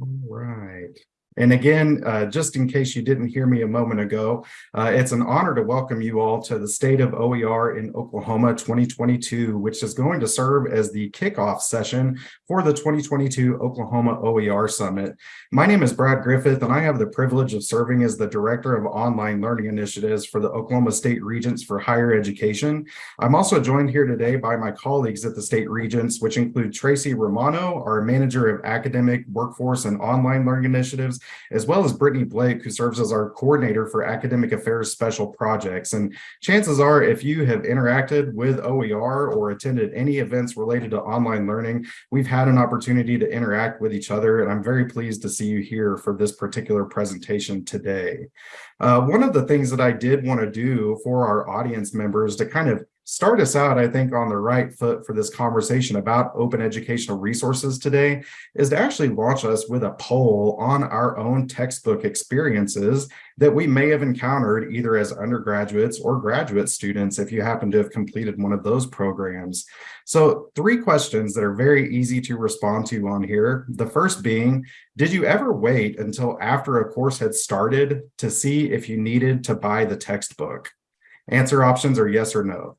All right. And again, uh, just in case you didn't hear me a moment ago, uh, it's an honor to welcome you all to the State of OER in Oklahoma 2022, which is going to serve as the kickoff session for the 2022 Oklahoma OER Summit. My name is Brad Griffith, and I have the privilege of serving as the Director of Online Learning Initiatives for the Oklahoma State Regents for Higher Education. I'm also joined here today by my colleagues at the State Regents, which include Tracy Romano, our Manager of Academic, Workforce, and Online Learning Initiatives, as well as Brittany Blake, who serves as our coordinator for academic affairs special projects. And chances are, if you have interacted with OER or attended any events related to online learning, we've had an opportunity to interact with each other. And I'm very pleased to see you here for this particular presentation today. Uh, one of the things that I did want to do for our audience members to kind of start us out, I think, on the right foot for this conversation about open educational resources today is to actually launch us with a poll on our own textbook experiences that we may have encountered either as undergraduates or graduate students if you happen to have completed one of those programs. So three questions that are very easy to respond to on here. The first being, did you ever wait until after a course had started to see if you needed to buy the textbook? Answer options are yes or no.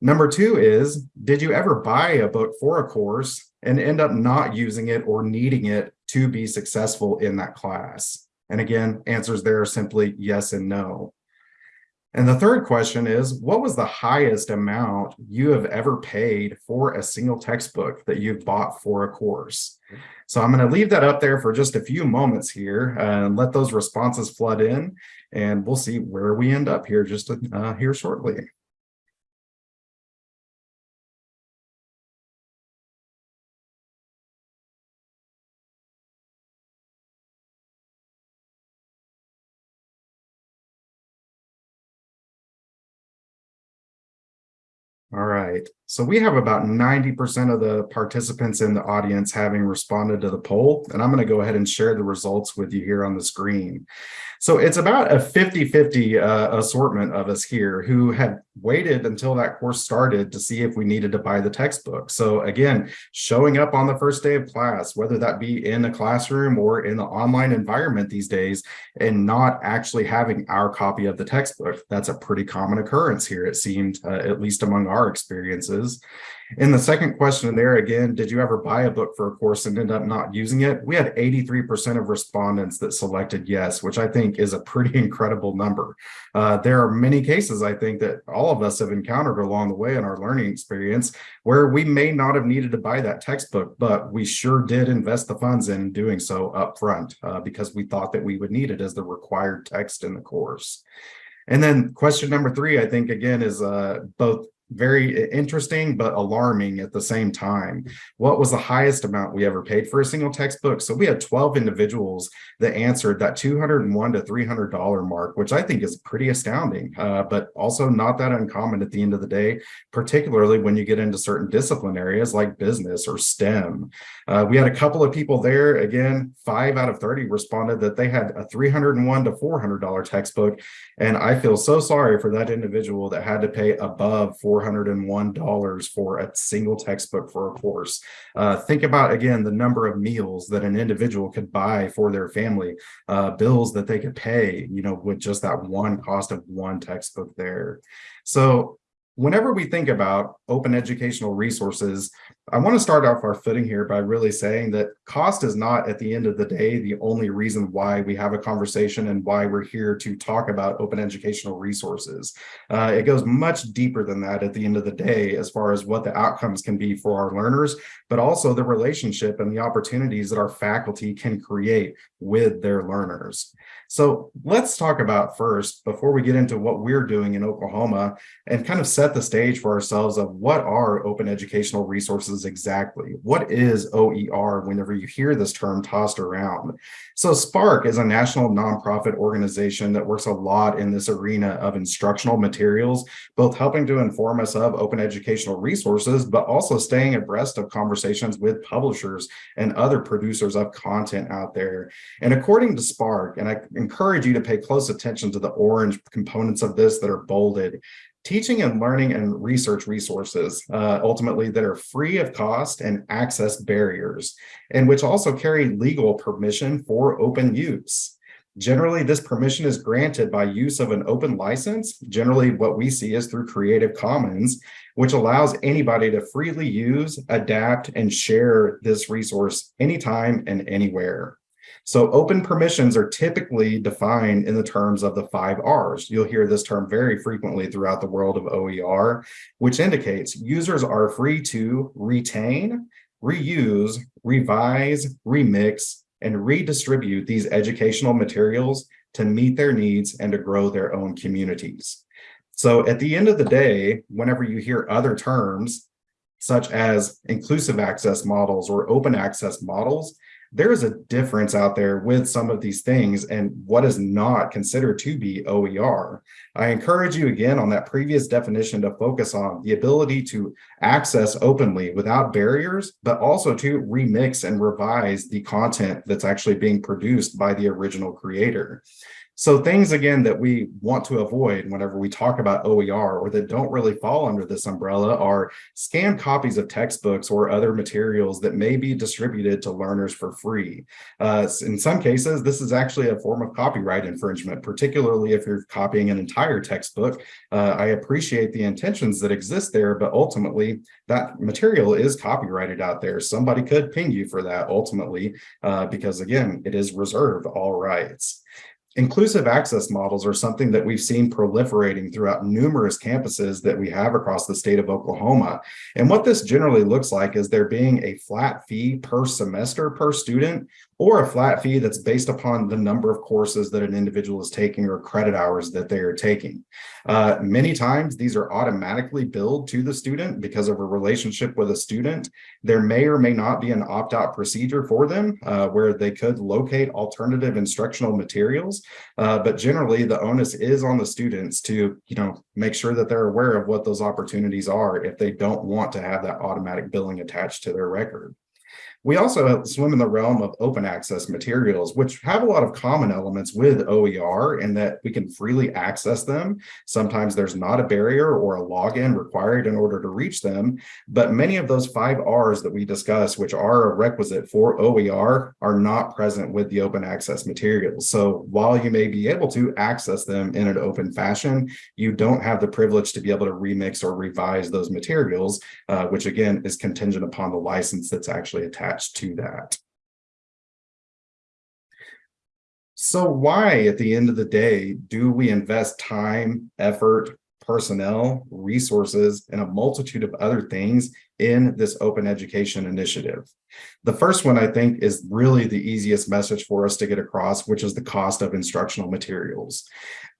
Number two is, did you ever buy a book for a course and end up not using it or needing it to be successful in that class? And again, answers there are simply yes and no. And the third question is, what was the highest amount you have ever paid for a single textbook that you've bought for a course? So I'm going to leave that up there for just a few moments here and let those responses flood in, and we'll see where we end up here just uh, here shortly. Right, so we have about 90% of the participants in the audience having responded to the poll, and I'm going to go ahead and share the results with you here on the screen. So it's about a 50-50 uh, assortment of us here who had waited until that course started to see if we needed to buy the textbook. So again, showing up on the first day of class, whether that be in a classroom or in the online environment these days, and not actually having our copy of the textbook. That's a pretty common occurrence here, it seemed, uh, at least among our experiences. In the second question there again, did you ever buy a book for a course and end up not using it? We had 83% of respondents that selected yes, which I think is a pretty incredible number. Uh, there are many cases I think that all of us have encountered along the way in our learning experience where we may not have needed to buy that textbook, but we sure did invest the funds in doing so up front uh, because we thought that we would need it as the required text in the course. And then question number three, I think, again, is uh, both very interesting but alarming at the same time. What was the highest amount we ever paid for a single textbook? So we had 12 individuals that answered that 201 to $300 mark, which I think is pretty astounding, uh, but also not that uncommon at the end of the day, particularly when you get into certain discipline areas like business or STEM. Uh, we had a couple of people there, again, five out of 30 responded that they had a 301 to $400 textbook. And I feel so sorry for that individual that had to pay above 4 $401 for a single textbook for a course. Uh, think about, again, the number of meals that an individual could buy for their family, uh, bills that they could pay, you know, with just that one cost of one textbook there. So whenever we think about open educational resources, I want to start off our footing here by really saying that cost is not at the end of the day the only reason why we have a conversation and why we're here to talk about open educational resources. Uh, it goes much deeper than that at the end of the day as far as what the outcomes can be for our learners, but also the relationship and the opportunities that our faculty can create with their learners. So let's talk about first, before we get into what we're doing in Oklahoma and kind of set the stage for ourselves of what are open educational resources exactly? What is OER whenever you hear this term tossed around? So SPARC is a national nonprofit organization that works a lot in this arena of instructional materials, both helping to inform us of open educational resources, but also staying abreast of conversations with publishers and other producers of content out there. And according to SPARC, and I encourage you to pay close attention to the orange components of this that are bolded. Teaching and learning and research resources, uh, ultimately that are free of cost and access barriers, and which also carry legal permission for open use. Generally, this permission is granted by use of an open license. Generally, what we see is through Creative Commons, which allows anybody to freely use, adapt, and share this resource anytime and anywhere. So open permissions are typically defined in the terms of the five R's. You'll hear this term very frequently throughout the world of OER, which indicates users are free to retain, reuse, revise, remix, and redistribute these educational materials to meet their needs and to grow their own communities. So at the end of the day, whenever you hear other terms, such as inclusive access models or open access models, there is a difference out there with some of these things and what is not considered to be OER. I encourage you again on that previous definition to focus on the ability to access openly without barriers, but also to remix and revise the content that's actually being produced by the original creator. So things, again, that we want to avoid whenever we talk about OER or that don't really fall under this umbrella are scanned copies of textbooks or other materials that may be distributed to learners for free. Uh, in some cases, this is actually a form of copyright infringement, particularly if you're copying an entire textbook. Uh, I appreciate the intentions that exist there, but ultimately that material is copyrighted out there. Somebody could ping you for that ultimately, uh, because again, it is reserved all rights. Inclusive access models are something that we've seen proliferating throughout numerous campuses that we have across the state of Oklahoma. And what this generally looks like is there being a flat fee per semester per student or a flat fee that's based upon the number of courses that an individual is taking or credit hours that they are taking. Uh, many times these are automatically billed to the student because of a relationship with a student. There may or may not be an opt-out procedure for them uh, where they could locate alternative instructional materials, uh, but generally the onus is on the students to you know, make sure that they're aware of what those opportunities are if they don't want to have that automatic billing attached to their record. We also swim in the realm of open access materials, which have a lot of common elements with OER in that we can freely access them. Sometimes there's not a barrier or a login required in order to reach them, but many of those five R's that we discussed, which are a requisite for OER, are not present with the open access materials. So while you may be able to access them in an open fashion, you don't have the privilege to be able to remix or revise those materials, uh, which again is contingent upon the license that's actually attached attached to that. So why, at the end of the day, do we invest time, effort, personnel, resources, and a multitude of other things in this open education initiative? The first one, I think, is really the easiest message for us to get across, which is the cost of instructional materials.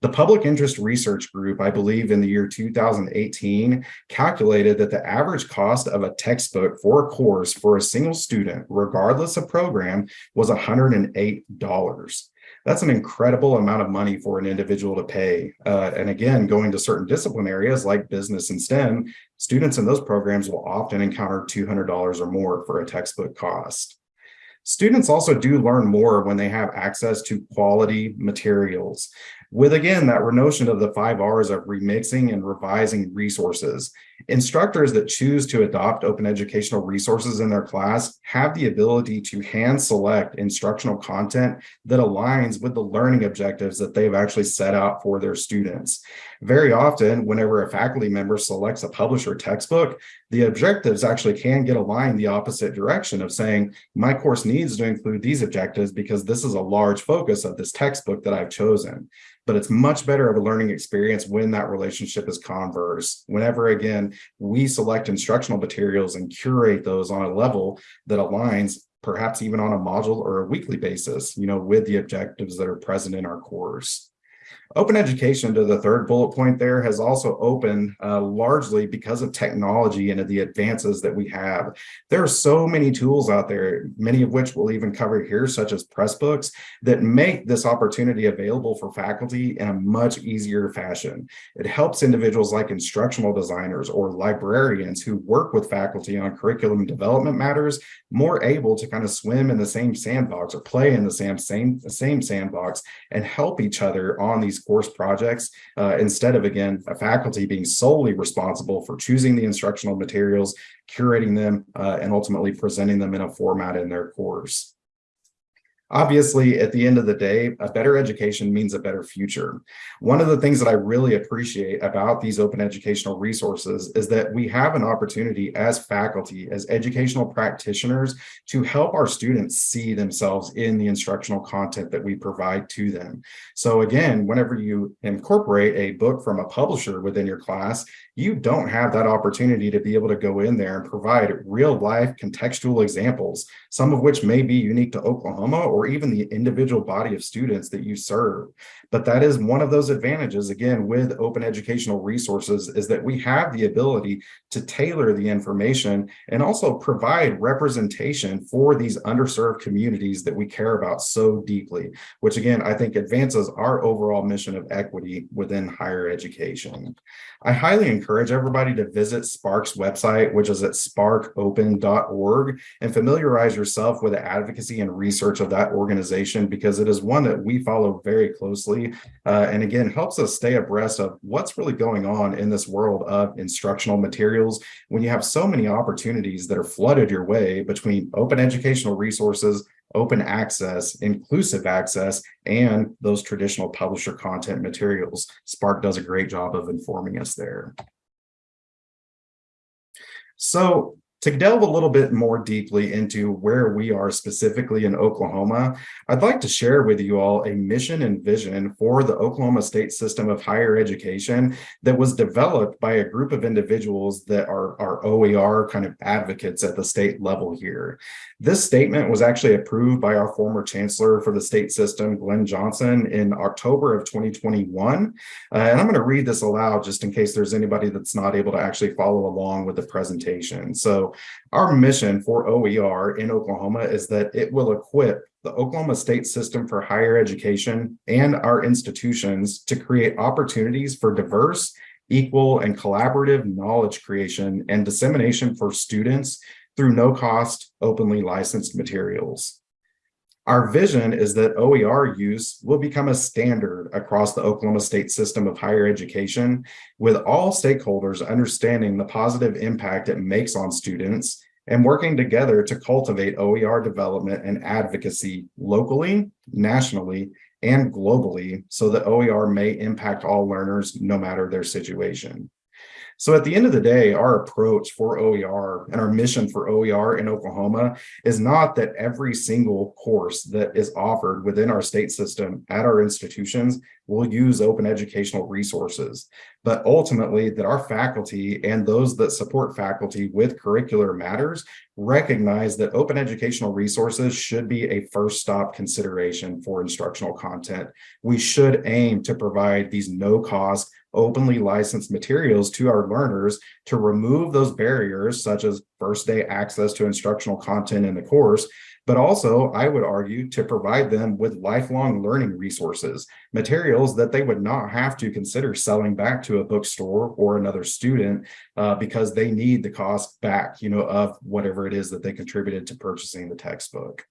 The Public Interest Research Group, I believe in the year 2018, calculated that the average cost of a textbook for a course for a single student, regardless of program, was $108. That's an incredible amount of money for an individual to pay. Uh, and again, going to certain discipline areas like business and STEM, students in those programs will often encounter $200 or more for a textbook cost. Students also do learn more when they have access to quality materials with again that notion of the five R's of remixing and revising resources. Instructors that choose to adopt open educational resources in their class have the ability to hand select instructional content that aligns with the learning objectives that they've actually set out for their students. Very often, whenever a faculty member selects a publisher textbook, the objectives actually can get aligned the opposite direction of saying, my course needs to include these objectives because this is a large focus of this textbook that I've chosen but it's much better of a learning experience when that relationship is converse. Whenever, again, we select instructional materials and curate those on a level that aligns perhaps even on a module or a weekly basis, you know, with the objectives that are present in our course. Open education to the third bullet point there has also opened uh, largely because of technology and of the advances that we have. There are so many tools out there, many of which we'll even cover here, such as Pressbooks, that make this opportunity available for faculty in a much easier fashion. It helps individuals like instructional designers or librarians who work with faculty on curriculum development matters more able to kind of swim in the same sandbox or play in the same, same, same sandbox and help each other on on these course projects uh, instead of, again, a faculty being solely responsible for choosing the instructional materials, curating them, uh, and ultimately presenting them in a format in their course. Obviously, at the end of the day, a better education means a better future. One of the things that I really appreciate about these open educational resources is that we have an opportunity as faculty, as educational practitioners, to help our students see themselves in the instructional content that we provide to them. So again, whenever you incorporate a book from a publisher within your class, you don't have that opportunity to be able to go in there and provide real life contextual examples, some of which may be unique to Oklahoma or even the individual body of students that you serve. But that is one of those advantages, again, with open educational resources is that we have the ability to tailor the information and also provide representation for these underserved communities that we care about so deeply, which again, I think advances our overall mission of equity within higher education. I highly encourage everybody to visit SPARC's website, which is at sparcopen.org, and familiarize yourself with the advocacy and research of that organization because it is one that we follow very closely uh, and again helps us stay abreast of what's really going on in this world of instructional materials when you have so many opportunities that are flooded your way between open educational resources open access, inclusive access, and those traditional publisher content materials. SPARC does a great job of informing us there. So to delve a little bit more deeply into where we are specifically in Oklahoma, I'd like to share with you all a mission and vision for the Oklahoma State System of Higher Education that was developed by a group of individuals that are, are OER kind of advocates at the state level here. This statement was actually approved by our former chancellor for the state system, Glen Johnson, in October of 2021. Uh, and I'm going to read this aloud just in case there's anybody that's not able to actually follow along with the presentation. Our mission for OER in Oklahoma is that it will equip the Oklahoma State System for Higher Education and our institutions to create opportunities for diverse, equal, and collaborative knowledge creation and dissemination for students through no-cost, openly licensed materials. Our vision is that OER use will become a standard across the Oklahoma State system of higher education, with all stakeholders understanding the positive impact it makes on students and working together to cultivate OER development and advocacy locally, nationally, and globally so that OER may impact all learners no matter their situation. So at the end of the day, our approach for OER and our mission for OER in Oklahoma is not that every single course that is offered within our state system at our institutions will use open educational resources, but ultimately that our faculty and those that support faculty with curricular matters recognize that open educational resources should be a first stop consideration for instructional content. We should aim to provide these no cost openly licensed materials to our learners to remove those barriers such as first day access to instructional content in the course but also I would argue to provide them with lifelong learning resources, materials that they would not have to consider selling back to a bookstore or another student uh, because they need the cost back, you know, of whatever it is that they contributed to purchasing the textbook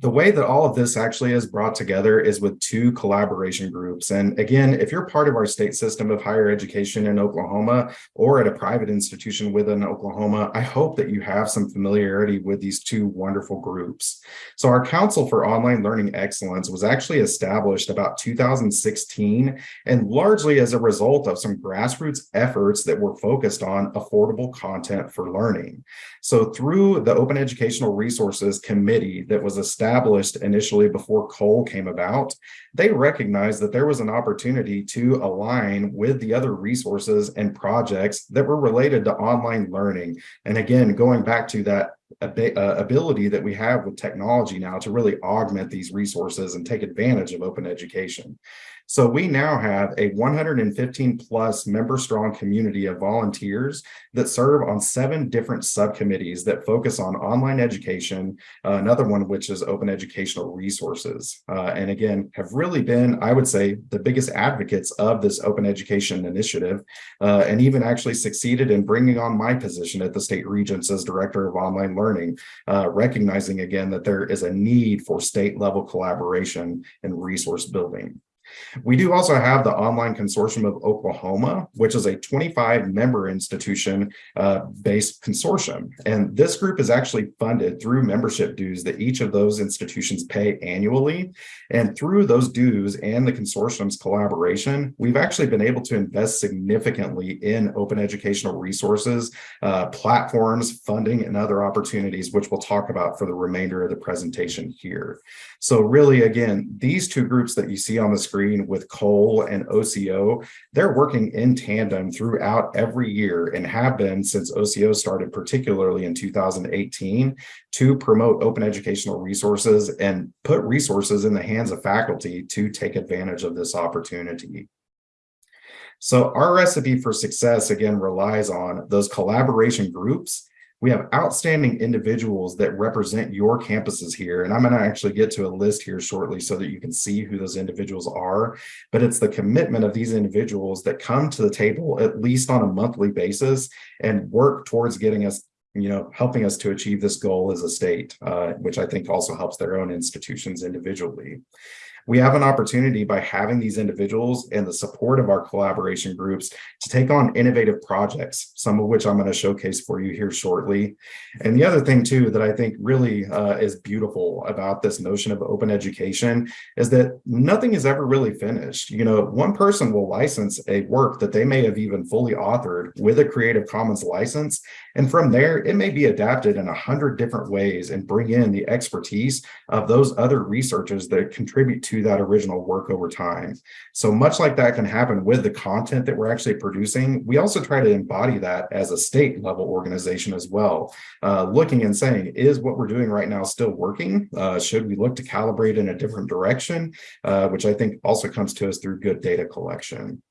the way that all of this actually is brought together is with two collaboration groups. And again, if you're part of our state system of higher education in Oklahoma or at a private institution within Oklahoma, I hope that you have some familiarity with these two wonderful groups. So our Council for Online Learning Excellence was actually established about 2016 and largely as a result of some grassroots efforts that were focused on affordable content for learning. So through the Open Educational Resources Committee that was established established initially before COLE came about, they recognized that there was an opportunity to align with the other resources and projects that were related to online learning. And again, going back to that uh, ability that we have with technology now to really augment these resources and take advantage of open education. So we now have a 115 plus member strong community of volunteers that serve on seven different subcommittees that focus on online education, uh, another one which is open educational resources. Uh, and again, have really been, I would say, the biggest advocates of this open education initiative, uh, and even actually succeeded in bringing on my position at the state regents as director of online learning uh, recognizing again that there is a need for state level collaboration and resource building. We do also have the Online Consortium of Oklahoma, which is a 25 member institution uh, based consortium. And this group is actually funded through membership dues that each of those institutions pay annually. And through those dues and the consortium's collaboration, we've actually been able to invest significantly in open educational resources, uh, platforms, funding, and other opportunities, which we'll talk about for the remainder of the presentation here. So really, again, these two groups that you see on the screen with COLE and OCO, they're working in tandem throughout every year and have been since OCO started, particularly in 2018, to promote open educational resources and put resources in the hands of faculty to take advantage of this opportunity. So our recipe for success, again, relies on those collaboration groups we have outstanding individuals that represent your campuses here. And I'm going to actually get to a list here shortly so that you can see who those individuals are. But it's the commitment of these individuals that come to the table at least on a monthly basis and work towards getting us you know, helping us to achieve this goal as a state, uh, which I think also helps their own institutions individually we have an opportunity by having these individuals and the support of our collaboration groups to take on innovative projects, some of which I'm going to showcase for you here shortly. And the other thing too that I think really uh, is beautiful about this notion of open education is that nothing is ever really finished. You know, one person will license a work that they may have even fully authored with a Creative Commons license. And from there, it may be adapted in a hundred different ways and bring in the expertise of those other researchers that contribute to that original work over time. So much like that can happen with the content that we're actually producing, we also try to embody that as a state level organization as well. Uh, looking and saying, is what we're doing right now still working? Uh, should we look to calibrate in a different direction? Uh, which I think also comes to us through good data collection.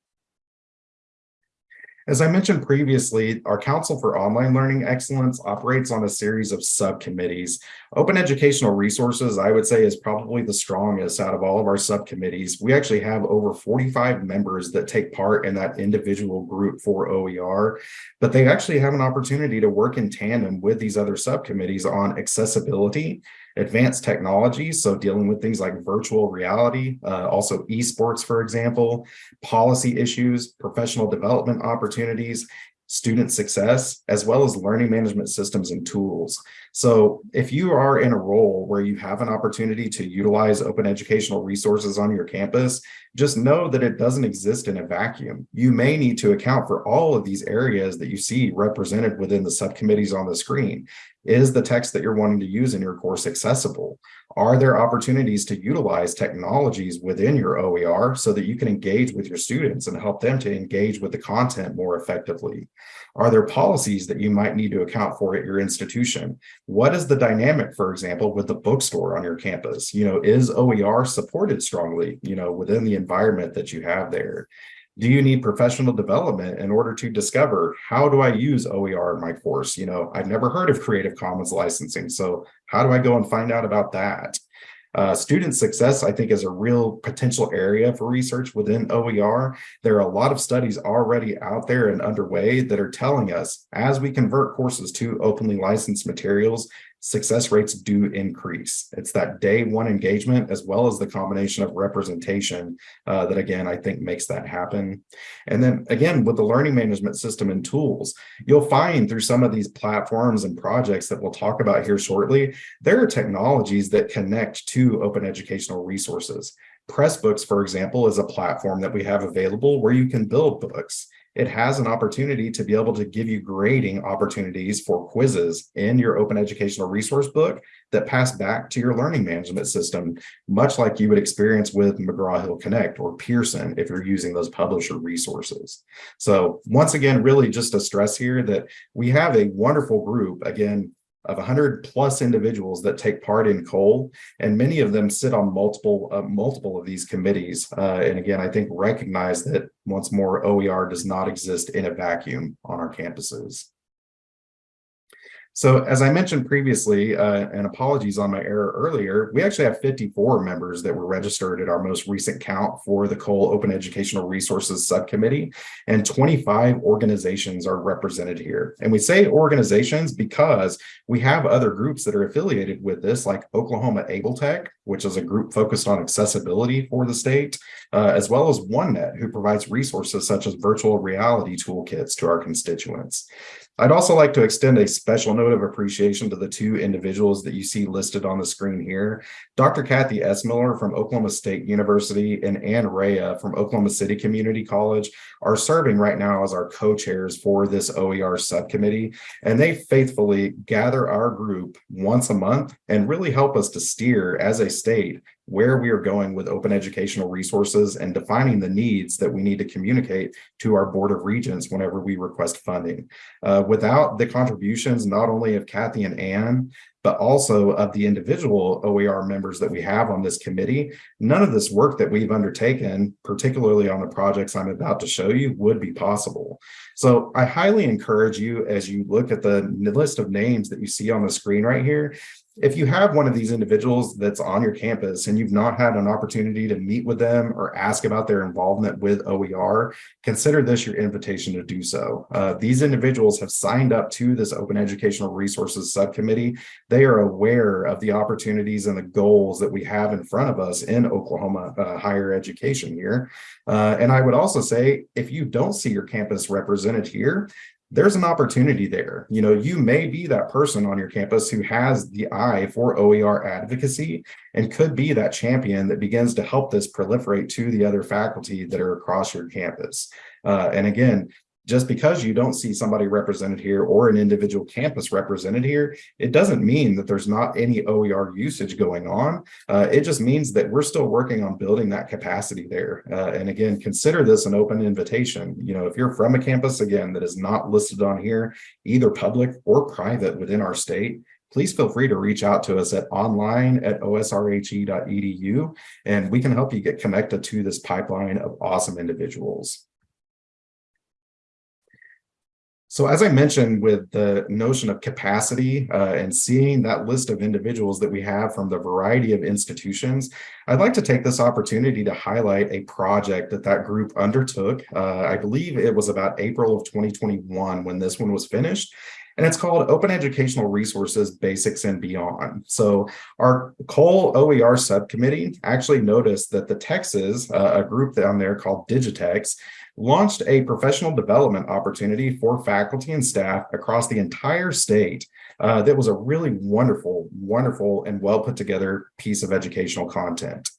As I mentioned previously, our Council for Online Learning Excellence operates on a series of subcommittees. Open Educational Resources, I would say, is probably the strongest out of all of our subcommittees. We actually have over 45 members that take part in that individual group for OER, but they actually have an opportunity to work in tandem with these other subcommittees on accessibility, advanced technologies, so dealing with things like virtual reality, uh, also esports, for example, policy issues, professional development opportunities, student success, as well as learning management systems and tools. So if you are in a role where you have an opportunity to utilize open educational resources on your campus, just know that it doesn't exist in a vacuum. You may need to account for all of these areas that you see represented within the subcommittees on the screen. Is the text that you're wanting to use in your course accessible? Are there opportunities to utilize technologies within your OER so that you can engage with your students and help them to engage with the content more effectively? Are there policies that you might need to account for at your institution? What is the dynamic, for example, with the bookstore on your campus? You know, is OER supported strongly, you know, within the environment that you have there? Do you need professional development in order to discover how do I use OER in my course? You know, I've never heard of Creative Commons licensing. So how do I go and find out about that? Uh, student success, I think, is a real potential area for research within OER. There are a lot of studies already out there and underway that are telling us as we convert courses to openly licensed materials, success rates do increase. It's that day one engagement as well as the combination of representation uh, that again, I think makes that happen. And then again, with the learning management system and tools, you'll find through some of these platforms and projects that we'll talk about here shortly, there are technologies that connect to open educational resources. Pressbooks, for example, is a platform that we have available where you can build books it has an opportunity to be able to give you grading opportunities for quizzes in your open educational resource book that pass back to your learning management system, much like you would experience with McGraw-Hill Connect or Pearson if you're using those publisher resources. So once again, really just to stress here that we have a wonderful group, again, of 100 plus individuals that take part in COLE, and many of them sit on multiple uh, multiple of these committees. Uh, and again, I think recognize that once more, OER does not exist in a vacuum on our campuses. So as I mentioned previously, uh, and apologies on my error earlier, we actually have 54 members that were registered at our most recent count for the COLE Open Educational Resources Subcommittee, and 25 organizations are represented here. And we say organizations because we have other groups that are affiliated with this, like Oklahoma ABLE Tech, which is a group focused on accessibility for the state, uh, as well as OneNet, who provides resources such as virtual reality toolkits to our constituents. I'd also like to extend a special note of appreciation to the two individuals that you see listed on the screen here. Dr. Kathy Essmiller from Oklahoma State University and Ann Rea from Oklahoma City Community College are serving right now as our co-chairs for this OER subcommittee. And they faithfully gather our group once a month and really help us to steer as a state where we are going with open educational resources and defining the needs that we need to communicate to our Board of Regents whenever we request funding. Uh, without the contributions, not only of Kathy and Ann, but also of the individual OER members that we have on this committee, none of this work that we've undertaken, particularly on the projects I'm about to show you, would be possible. So I highly encourage you as you look at the list of names that you see on the screen right here, if you have one of these individuals that's on your campus and you've not had an opportunity to meet with them or ask about their involvement with OER, consider this your invitation to do so. Uh, these individuals have signed up to this Open Educational Resources Subcommittee. They are aware of the opportunities and the goals that we have in front of us in Oklahoma uh, higher education here. Uh, and I would also say, if you don't see your campus represented here, there's an opportunity there. You know, you may be that person on your campus who has the eye for OER advocacy and could be that champion that begins to help this proliferate to the other faculty that are across your campus. Uh, and again, just because you don't see somebody represented here or an individual campus represented here, it doesn't mean that there's not any OER usage going on. Uh, it just means that we're still working on building that capacity there. Uh, and again, consider this an open invitation. You know, if you're from a campus, again, that is not listed on here, either public or private within our state, please feel free to reach out to us at online at osrhe.edu, and we can help you get connected to this pipeline of awesome individuals. So as I mentioned with the notion of capacity uh, and seeing that list of individuals that we have from the variety of institutions, I'd like to take this opportunity to highlight a project that that group undertook. Uh, I believe it was about April of 2021 when this one was finished and it's called Open Educational Resources Basics and Beyond. So our COLE OER subcommittee actually noticed that the Texas, uh, a group down there called DigiTex, launched a professional development opportunity for faculty and staff across the entire state uh, that was a really wonderful, wonderful and well put together piece of educational content.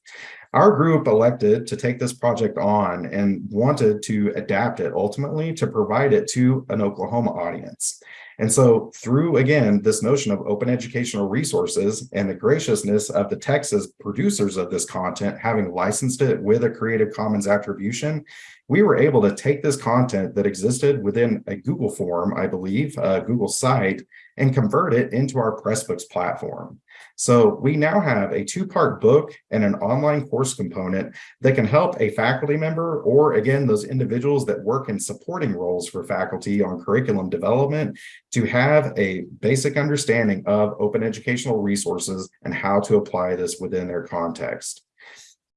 Our group elected to take this project on and wanted to adapt it ultimately to provide it to an Oklahoma audience. And so through, again, this notion of open educational resources and the graciousness of the Texas producers of this content, having licensed it with a Creative Commons attribution, we were able to take this content that existed within a Google form, I believe, a Google site, and convert it into our Pressbooks platform. So we now have a two-part book and an online course component that can help a faculty member or again, those individuals that work in supporting roles for faculty on curriculum development to have a basic understanding of open educational resources and how to apply this within their context.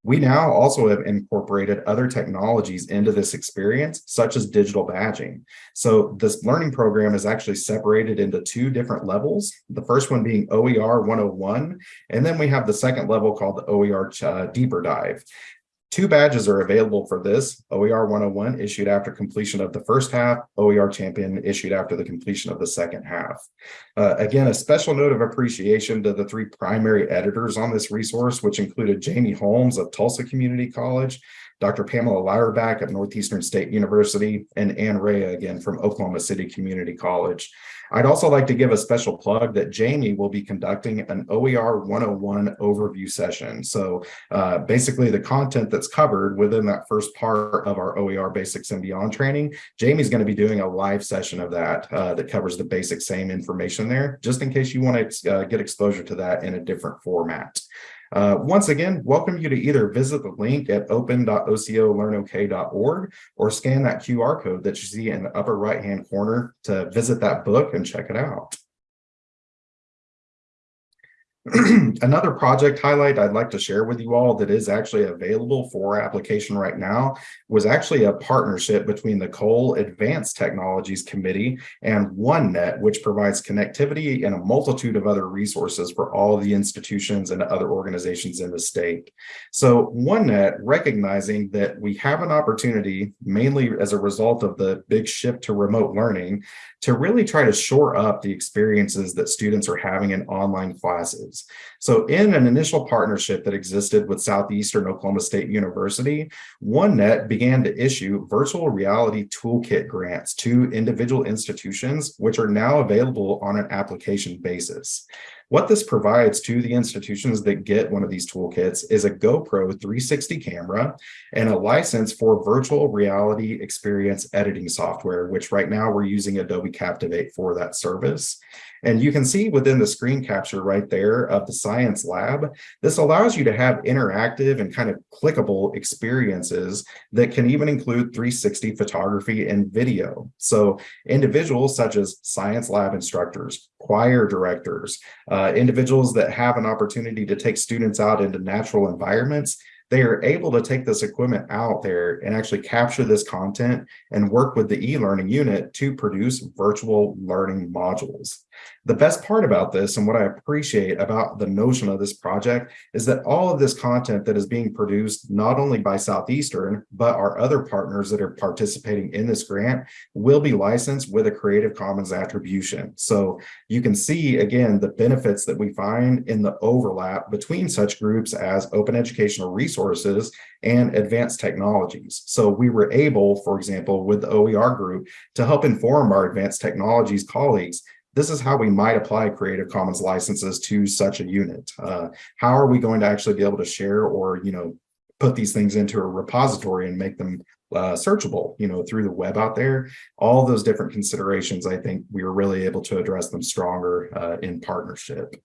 We now also have incorporated other technologies into this experience, such as digital badging. So this learning program is actually separated into two different levels. The first one being OER 101, and then we have the second level called the OER uh, Deeper Dive. Two badges are available for this, OER 101 issued after completion of the first half, OER Champion issued after the completion of the second half. Uh, again, a special note of appreciation to the three primary editors on this resource, which included Jamie Holmes of Tulsa Community College, Dr. Pamela Louderback at Northeastern State University, and Ann Rea again from Oklahoma City Community College. I'd also like to give a special plug that Jamie will be conducting an OER 101 overview session. So uh, basically the content that's covered within that first part of our OER basics and beyond training, Jamie's going to be doing a live session of that uh, that covers the basic same information there, just in case you want to uh, get exposure to that in a different format. Uh, once again, welcome you to either visit the link at open.ocolearnok.org or scan that QR code that you see in the upper right-hand corner to visit that book and check it out. Another project highlight I'd like to share with you all that is actually available for application right now was actually a partnership between the COLE Advanced Technologies Committee and OneNet, which provides connectivity and a multitude of other resources for all the institutions and other organizations in the state. So OneNet, recognizing that we have an opportunity, mainly as a result of the big shift to remote learning, to really try to shore up the experiences that students are having in online classes. So in an initial partnership that existed with Southeastern Oklahoma State University, OneNet began to issue virtual reality toolkit grants to individual institutions, which are now available on an application basis. What this provides to the institutions that get one of these toolkits is a GoPro 360 camera and a license for virtual reality experience editing software, which right now we're using Adobe Captivate for that service. And you can see within the screen capture right there of the science lab, this allows you to have interactive and kind of clickable experiences that can even include 360 photography and video. So individuals such as science lab instructors, choir directors, Uh, individuals that have an opportunity to take students out into natural environments, they are able to take this equipment out there and actually capture this content and work with the e-learning unit to produce virtual learning modules. The best part about this and what I appreciate about the notion of this project is that all of this content that is being produced not only by Southeastern, but our other partners that are participating in this grant will be licensed with a Creative Commons attribution. So you can see, again, the benefits that we find in the overlap between such groups as open educational resources and advanced technologies. So we were able, for example, with the OER group to help inform our advanced technologies colleagues this is how we might apply Creative Commons licenses to such a unit. Uh, how are we going to actually be able to share or, you know, put these things into a repository and make them uh, searchable, you know, through the web out there. All those different considerations, I think we were really able to address them stronger uh, in partnership.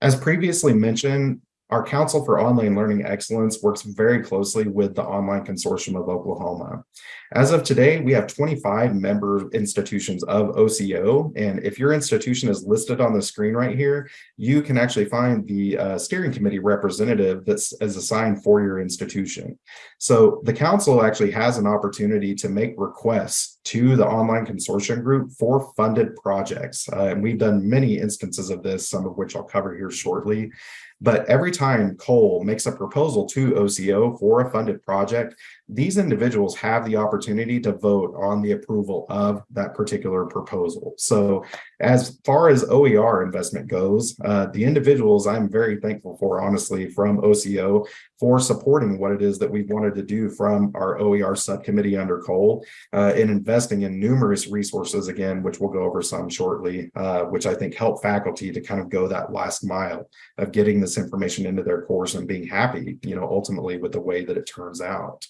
As previously mentioned, our Council for Online Learning Excellence works very closely with the Online Consortium of Oklahoma. As of today, we have 25 member institutions of OCO, and if your institution is listed on the screen right here, you can actually find the uh, steering committee representative that's assigned for your institution. So the council actually has an opportunity to make requests to the online consortium group for funded projects. Uh, and we've done many instances of this, some of which I'll cover here shortly. But every time COLE makes a proposal to OCO for a funded project, these individuals have the opportunity to vote on the approval of that particular proposal. So as far as OER investment goes, uh, the individuals I'm very thankful for, honestly, from OCO for supporting what it is that we've wanted to do from our OER subcommittee under COLE uh, in investing in numerous resources, again, which we'll go over some shortly, uh, which I think help faculty to kind of go that last mile of getting this information into their course and being happy, you know, ultimately with the way that it turns out.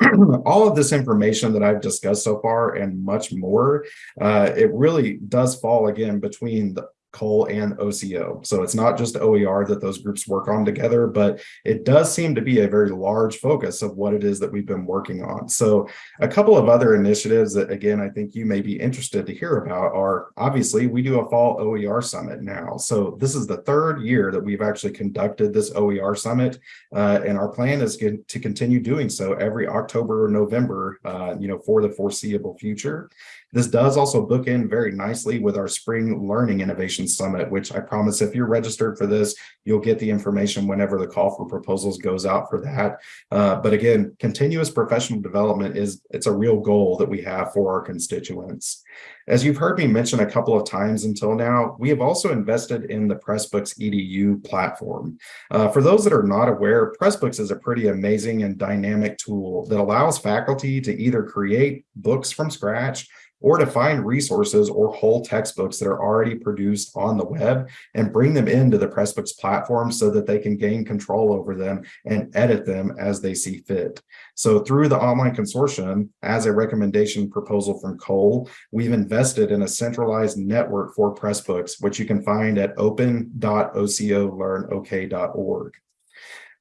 all of this information that I've discussed so far and much more, uh, it really does fall again between the COLE and OCO. So it's not just OER that those groups work on together, but it does seem to be a very large focus of what it is that we've been working on. So a couple of other initiatives that, again, I think you may be interested to hear about are obviously we do a fall OER summit now. So this is the third year that we've actually conducted this OER summit. Uh, and our plan is to continue doing so every October or November, uh, you know, for the foreseeable future. This does also book in very nicely with our Spring Learning Innovation Summit, which I promise if you're registered for this, you'll get the information whenever the call for proposals goes out for that. Uh, but again, continuous professional development is it's a real goal that we have for our constituents. As you've heard me mention a couple of times until now, we have also invested in the Pressbooks EDU platform. Uh, for those that are not aware, Pressbooks is a pretty amazing and dynamic tool that allows faculty to either create books from scratch or to find resources or whole textbooks that are already produced on the web and bring them into the Pressbooks platform so that they can gain control over them and edit them as they see fit. So through the online consortium, as a recommendation proposal from COLE, we've invested in a centralized network for Pressbooks, which you can find at open.ocolearnok.org.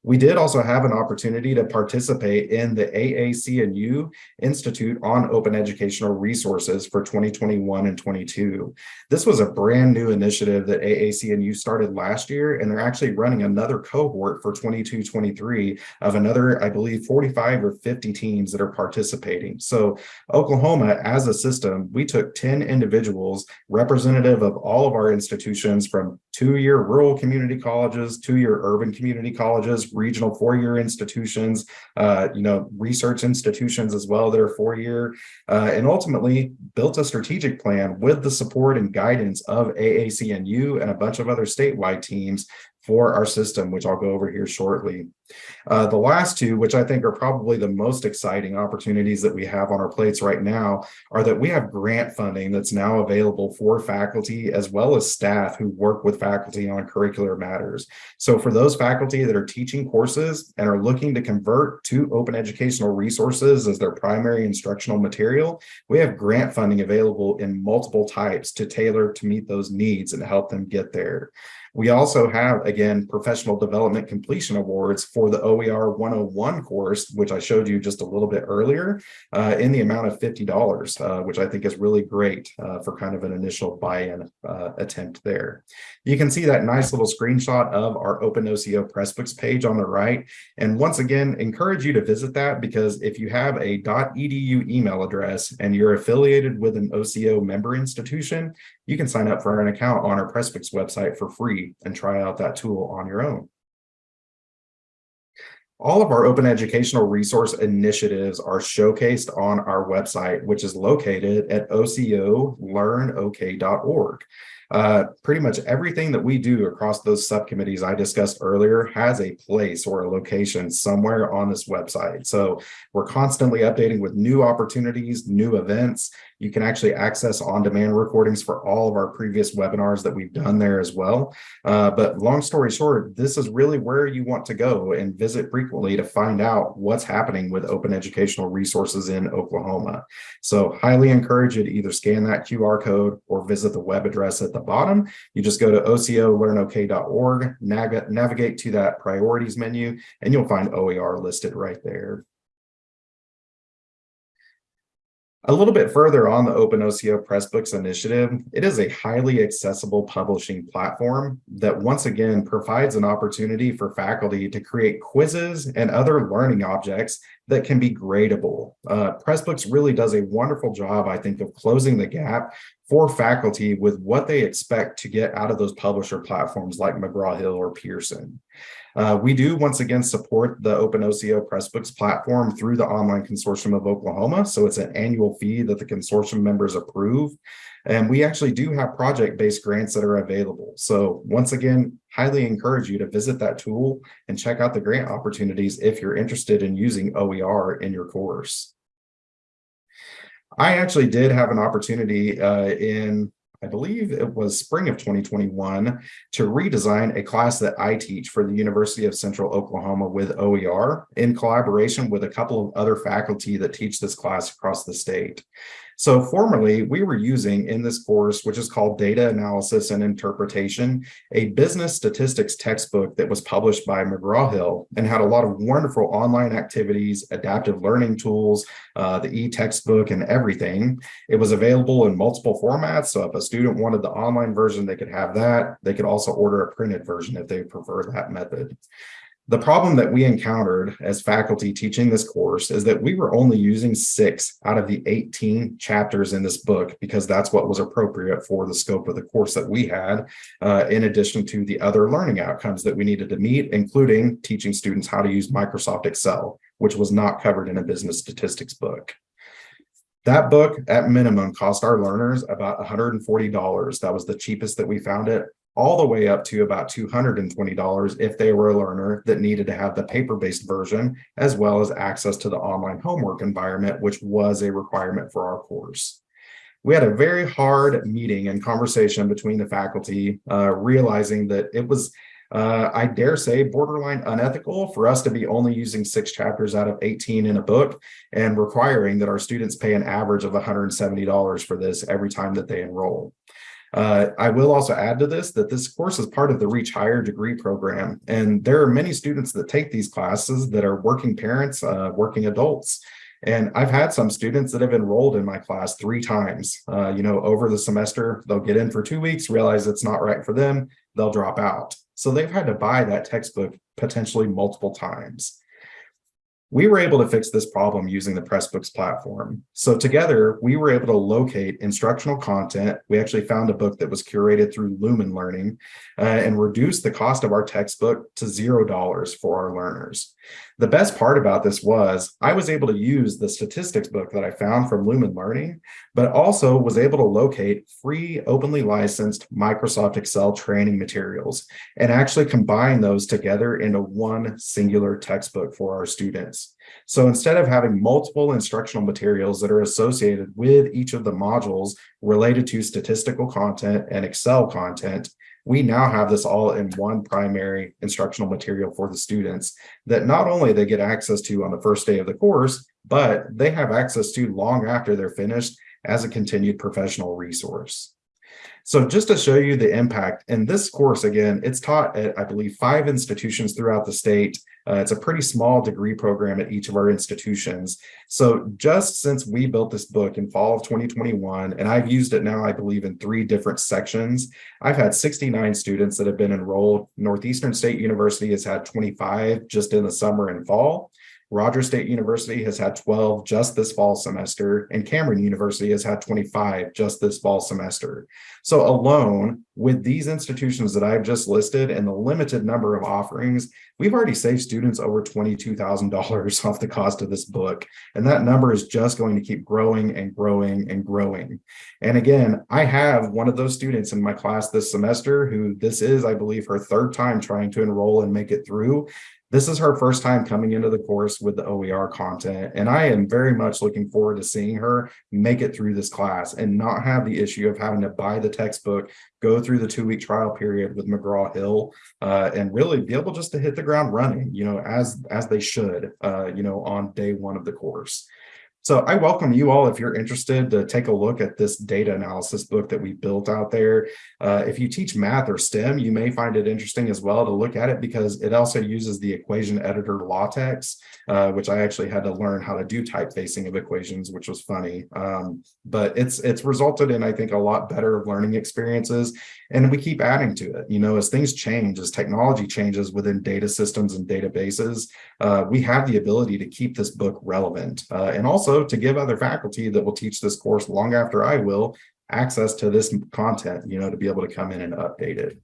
We did also have an opportunity to participate in the AAC&U Institute on Open Educational Resources for 2021 and 22. This was a brand new initiative that AAC&U started last year, and they're actually running another cohort for 22-23 of another, I believe, 45 or 50 teams that are participating. So Oklahoma, as a system, we took 10 individuals representative of all of our institutions from two-year rural community colleges, two-year urban community colleges, regional four-year institutions, uh, you know, research institutions as well that are four-year, uh, and ultimately built a strategic plan with the support and guidance of AAC&U and a bunch of other statewide teams for our system, which I'll go over here shortly. Uh, the last two, which I think are probably the most exciting opportunities that we have on our plates right now, are that we have grant funding that's now available for faculty as well as staff who work with faculty on curricular matters. So for those faculty that are teaching courses and are looking to convert to open educational resources as their primary instructional material, we have grant funding available in multiple types to tailor to meet those needs and help them get there. We also have, again, professional development completion awards for the OER 101 course, which I showed you just a little bit earlier, uh, in the amount of $50, uh, which I think is really great uh, for kind of an initial buy-in uh, attempt there. You can see that nice little screenshot of our OpenOCO Pressbooks page on the right. And once again, encourage you to visit that because if you have a .edu email address and you're affiliated with an OCO member institution, you can sign up for an account on our Pressbooks website for free and try out that tool on your own. All of our open educational resource initiatives are showcased on our website, which is located at ocolearnok.org. Uh, pretty much everything that we do across those subcommittees I discussed earlier has a place or a location somewhere on this website. So we're constantly updating with new opportunities, new events. You can actually access on-demand recordings for all of our previous webinars that we've done there as well. Uh, but long story short, this is really where you want to go and visit frequently to find out what's happening with open educational resources in Oklahoma. So highly encourage you to either scan that QR code or visit the web address at the bottom. You just go to ocolearnok.org, navigate to that priorities menu, and you'll find OER listed right there. A little bit further on the OpenOCO Pressbooks initiative, it is a highly accessible publishing platform that once again provides an opportunity for faculty to create quizzes and other learning objects that can be gradable. Uh, Pressbooks really does a wonderful job, I think, of closing the gap for faculty with what they expect to get out of those publisher platforms like McGraw-Hill or Pearson. Uh, we do once again support the Open OpenOCO Pressbooks platform through the Online Consortium of Oklahoma. So it's an annual fee that the consortium members approve. And we actually do have project-based grants that are available. So once again, highly encourage you to visit that tool and check out the grant opportunities if you're interested in using OER in your course. I actually did have an opportunity uh, in I believe it was spring of 2021, to redesign a class that I teach for the University of Central Oklahoma with OER in collaboration with a couple of other faculty that teach this class across the state. So formerly, we were using in this course, which is called Data Analysis and Interpretation, a business statistics textbook that was published by McGraw-Hill and had a lot of wonderful online activities, adaptive learning tools, uh, the e-textbook and everything. It was available in multiple formats. So if a student wanted the online version, they could have that. They could also order a printed version if they prefer that method. The problem that we encountered as faculty teaching this course is that we were only using six out of the 18 chapters in this book because that's what was appropriate for the scope of the course that we had, uh, in addition to the other learning outcomes that we needed to meet, including teaching students how to use Microsoft Excel, which was not covered in a business statistics book. That book at minimum cost our learners about $140. That was the cheapest that we found it all the way up to about $220 if they were a learner that needed to have the paper-based version, as well as access to the online homework environment, which was a requirement for our course. We had a very hard meeting and conversation between the faculty, uh, realizing that it was, uh, I dare say, borderline unethical for us to be only using six chapters out of 18 in a book and requiring that our students pay an average of $170 for this every time that they enroll. Uh, I will also add to this that this course is part of the Reach Higher degree program, and there are many students that take these classes that are working parents, uh, working adults. And I've had some students that have enrolled in my class three times. Uh, you know, over the semester, they'll get in for two weeks, realize it's not right for them, they'll drop out. So they've had to buy that textbook potentially multiple times. We were able to fix this problem using the Pressbooks platform. So together, we were able to locate instructional content. We actually found a book that was curated through Lumen Learning uh, and reduced the cost of our textbook to $0 for our learners. The best part about this was I was able to use the statistics book that I found from Lumen Learning, but also was able to locate free openly licensed Microsoft Excel training materials and actually combine those together into one singular textbook for our students. So instead of having multiple instructional materials that are associated with each of the modules related to statistical content and Excel content, we now have this all in one primary instructional material for the students that not only they get access to on the first day of the course, but they have access to long after they're finished as a continued professional resource. So just to show you the impact, in this course, again, it's taught at, I believe, five institutions throughout the state. Uh, it's a pretty small degree program at each of our institutions. So just since we built this book in fall of 2021, and I've used it now, I believe, in three different sections, I've had 69 students that have been enrolled. Northeastern State University has had 25 just in the summer and fall. Rogers State University has had 12 just this fall semester, and Cameron University has had 25 just this fall semester. So alone, with these institutions that I've just listed and the limited number of offerings, we've already saved students over $22,000 off the cost of this book. And that number is just going to keep growing and growing and growing. And again, I have one of those students in my class this semester who this is, I believe, her third time trying to enroll and make it through. This is her first time coming into the course with the OER content, and I am very much looking forward to seeing her make it through this class and not have the issue of having to buy the textbook, go through the two-week trial period with McGraw-Hill, uh, and really be able just to hit the ground running, you know, as as they should, uh, you know, on day one of the course. So I welcome you all if you're interested to take a look at this data analysis book that we built out there. Uh, if you teach math or STEM, you may find it interesting as well to look at it because it also uses the equation editor LaTeX, uh, which I actually had to learn how to do typefacing of equations, which was funny. Um, but it's it's resulted in, I think, a lot better learning experiences. And we keep adding to it. You know, as things change, as technology changes within data systems and databases, uh, we have the ability to keep this book relevant uh, and also also to give other faculty that will teach this course long after I will access to this content, you know, to be able to come in and update it.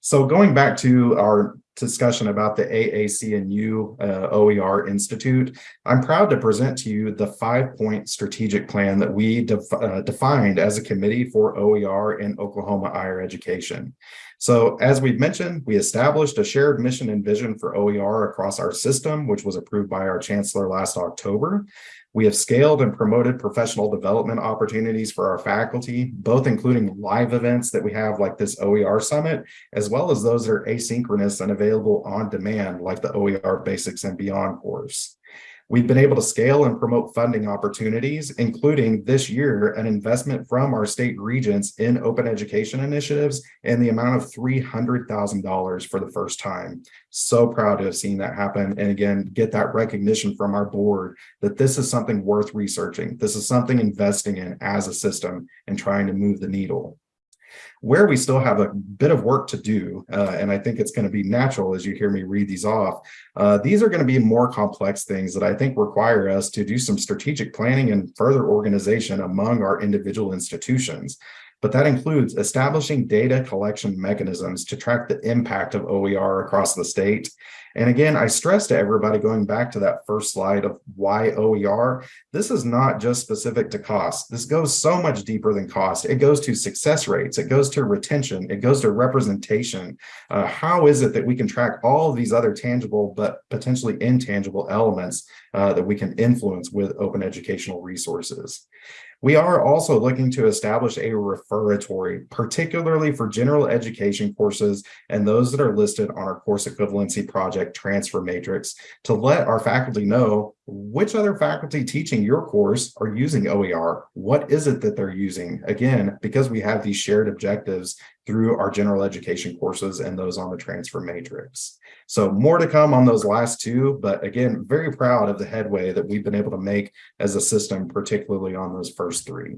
So going back to our discussion about the AAC&U uh, OER Institute, I'm proud to present to you the five-point strategic plan that we def uh, defined as a committee for OER in Oklahoma higher education. So as we've mentioned, we established a shared mission and vision for OER across our system, which was approved by our chancellor last October. We have scaled and promoted professional development opportunities for our faculty, both including live events that we have like this OER Summit, as well as those that are asynchronous and available on demand like the OER Basics and Beyond course. We've been able to scale and promote funding opportunities, including this year, an investment from our state regents in open education initiatives in the amount of $300,000 for the first time. So proud to have seen that happen. And again, get that recognition from our board that this is something worth researching. This is something investing in as a system and trying to move the needle. Where we still have a bit of work to do, uh, and I think it's going to be natural as you hear me read these off, uh, these are going to be more complex things that I think require us to do some strategic planning and further organization among our individual institutions but that includes establishing data collection mechanisms to track the impact of OER across the state and again, I stress to everybody going back to that first slide of why OER, this is not just specific to cost. This goes so much deeper than cost. It goes to success rates. It goes to retention. It goes to representation. Uh, how is it that we can track all of these other tangible but potentially intangible elements uh, that we can influence with open educational resources? We are also looking to establish a referatory, particularly for general education courses and those that are listed on our course equivalency project transfer matrix to let our faculty know which other faculty teaching your course are using OER. What is it that they're using? Again, because we have these shared objectives through our general education courses and those on the transfer matrix. So more to come on those last two, but again, very proud of the headway that we've been able to make as a system, particularly on those first three.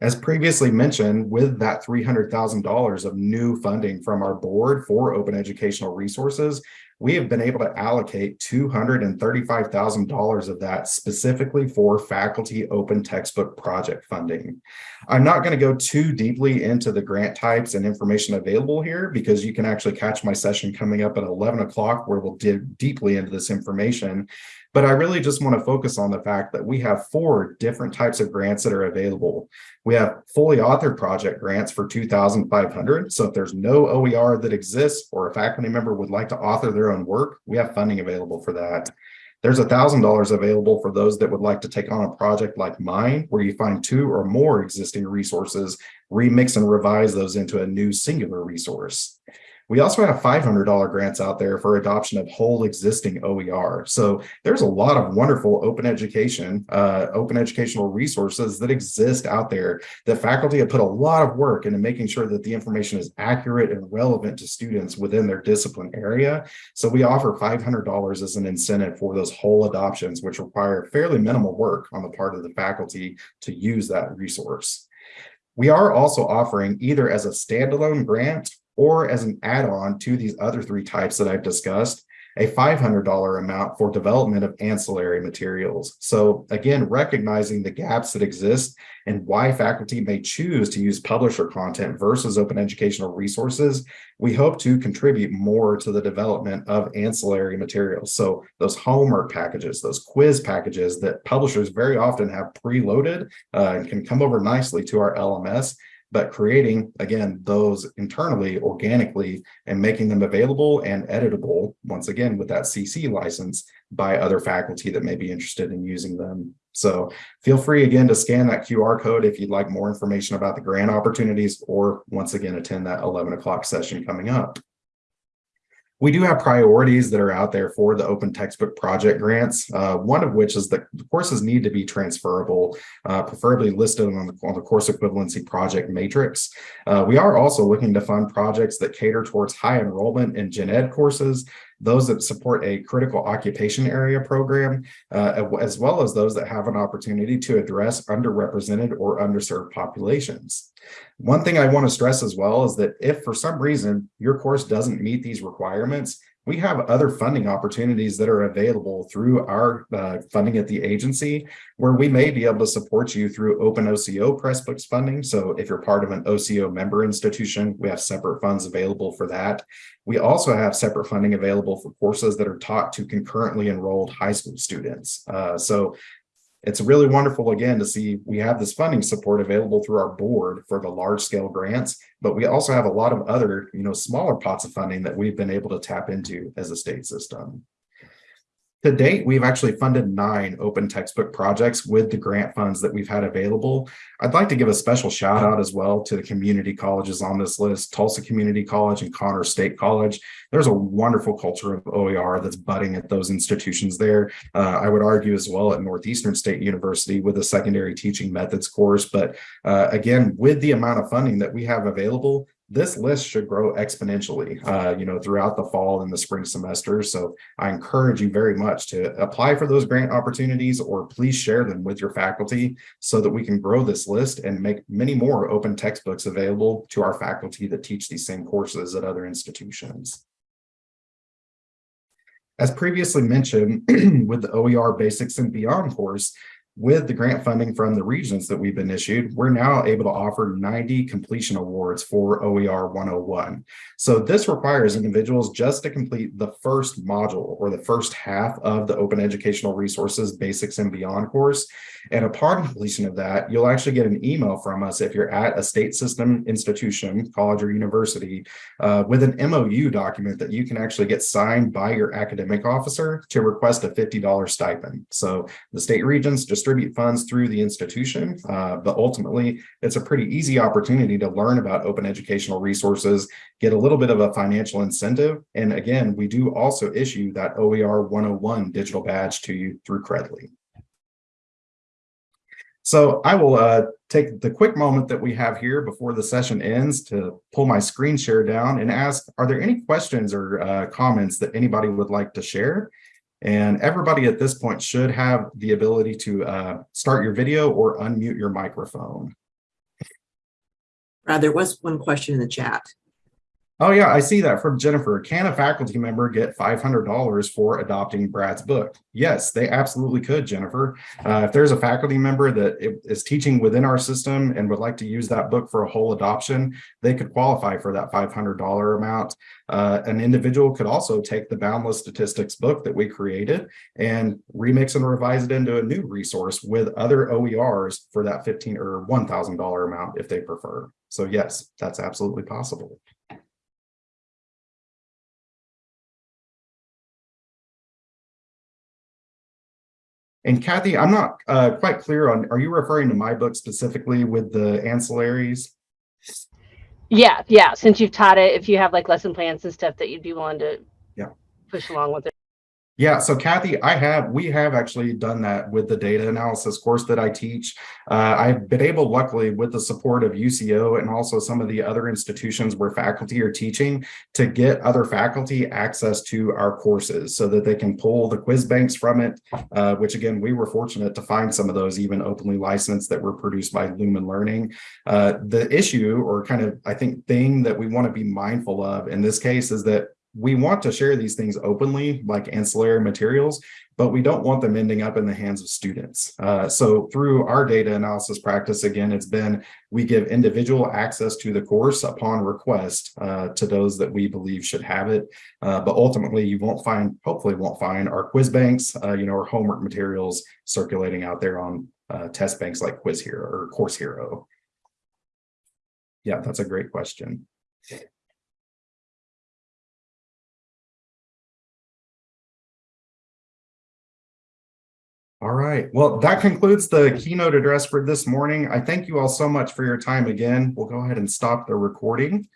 As previously mentioned, with that $300,000 of new funding from our board for open educational resources, we have been able to allocate $235,000 of that specifically for faculty open textbook project funding. I'm not going to go too deeply into the grant types and information available here because you can actually catch my session coming up at 11 o'clock where we'll dig deeply into this information. But I really just want to focus on the fact that we have four different types of grants that are available. We have fully authored project grants for 2,500. So if there's no OER that exists or a faculty member would like to author their own work, we have funding available for that. There's $1,000 available for those that would like to take on a project like mine, where you find two or more existing resources, remix and revise those into a new singular resource. We also have $500 grants out there for adoption of whole existing OER. So there's a lot of wonderful open education, uh, open educational resources that exist out there that faculty have put a lot of work into making sure that the information is accurate and relevant to students within their discipline area. So we offer $500 as an incentive for those whole adoptions, which require fairly minimal work on the part of the faculty to use that resource. We are also offering either as a standalone grant or as an add-on to these other three types that I've discussed, a $500 amount for development of ancillary materials. So again, recognizing the gaps that exist and why faculty may choose to use publisher content versus open educational resources, we hope to contribute more to the development of ancillary materials. So those homework packages, those quiz packages that publishers very often have preloaded uh, and can come over nicely to our LMS but creating, again, those internally, organically, and making them available and editable, once again, with that CC license by other faculty that may be interested in using them. So feel free again to scan that QR code if you'd like more information about the grant opportunities or once again, attend that 11 o'clock session coming up. We do have priorities that are out there for the open textbook project grants, uh, one of which is that the courses need to be transferable, uh, preferably listed on the, on the course equivalency project matrix. Uh, we are also looking to fund projects that cater towards high enrollment in gen ed courses those that support a critical occupation area program, uh, as well as those that have an opportunity to address underrepresented or underserved populations. One thing I want to stress as well is that if for some reason your course doesn't meet these requirements, we have other funding opportunities that are available through our uh, funding at the agency where we may be able to support you through open OCO Pressbooks funding. So if you're part of an OCO member institution, we have separate funds available for that. We also have separate funding available for courses that are taught to concurrently enrolled high school students. Uh, so it's really wonderful again to see we have this funding support available through our board for the large scale grants, but we also have a lot of other, you know, smaller pots of funding that we've been able to tap into as a state system. To date, we've actually funded nine open textbook projects with the grant funds that we've had available. I'd like to give a special shout out as well to the community colleges on this list, Tulsa Community College and Connors State College. There's a wonderful culture of OER that's budding at those institutions there. Uh, I would argue as well at Northeastern State University with a secondary teaching methods course. But uh, again, with the amount of funding that we have available, this list should grow exponentially, uh, you know, throughout the fall and the spring semester. So I encourage you very much to apply for those grant opportunities or please share them with your faculty so that we can grow this list and make many more open textbooks available to our faculty that teach these same courses at other institutions. As previously mentioned, with the OER Basics and Beyond course, with the grant funding from the regents that we've been issued, we're now able to offer 90 completion awards for OER 101. So this requires individuals just to complete the first module or the first half of the Open Educational Resources Basics and Beyond course. And upon completion of that, you'll actually get an email from us if you're at a state system institution, college or university, uh, with an MOU document that you can actually get signed by your academic officer to request a $50 stipend. So the state regents just distribute funds through the institution, uh, but ultimately it's a pretty easy opportunity to learn about open educational resources, get a little bit of a financial incentive. And again, we do also issue that OER 101 digital badge to you through Credly. So I will uh, take the quick moment that we have here before the session ends to pull my screen share down and ask, are there any questions or uh, comments that anybody would like to share? And everybody at this point should have the ability to uh, start your video or unmute your microphone. Uh, there was one question in the chat. Oh yeah, I see that from Jennifer. Can a faculty member get $500 for adopting Brad's book? Yes, they absolutely could, Jennifer. Uh, if there's a faculty member that is teaching within our system and would like to use that book for a whole adoption, they could qualify for that $500 amount. Uh, an individual could also take the Boundless Statistics book that we created and remix and revise it into a new resource with other OERs for that 15 or $1,000 amount if they prefer. So yes, that's absolutely possible. And Kathy, I'm not uh, quite clear on, are you referring to my book specifically with the ancillaries? Yeah, yeah. Since you've taught it, if you have like lesson plans and stuff that you'd be willing to Yeah. push along with it. Yeah, so Kathy, I have, we have actually done that with the data analysis course that I teach. Uh, I've been able, luckily, with the support of UCO and also some of the other institutions where faculty are teaching to get other faculty access to our courses so that they can pull the quiz banks from it, uh, which again, we were fortunate to find some of those even openly licensed that were produced by Lumen Learning. Uh, the issue or kind of, I think, thing that we want to be mindful of in this case is that we want to share these things openly like ancillary materials, but we don't want them ending up in the hands of students. Uh, so through our data analysis practice, again, it's been we give individual access to the course upon request uh, to those that we believe should have it. Uh, but ultimately, you won't find, hopefully won't find our quiz banks, uh, you know, our homework materials circulating out there on uh, test banks like Quiz Hero or Course Hero. Yeah, that's a great question. All right. Well, that concludes the keynote address for this morning. I thank you all so much for your time again. We'll go ahead and stop the recording.